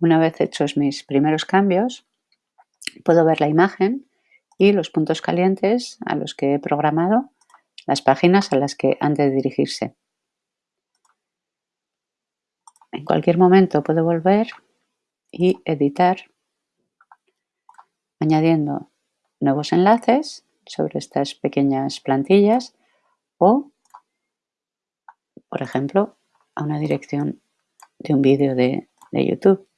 Una vez hechos mis primeros cambios, puedo ver la imagen y los puntos calientes a los que he programado las páginas a las que han de dirigirse. En cualquier momento puedo volver y editar añadiendo nuevos enlaces sobre estas pequeñas plantillas o, por ejemplo, a una dirección de un vídeo de, de YouTube.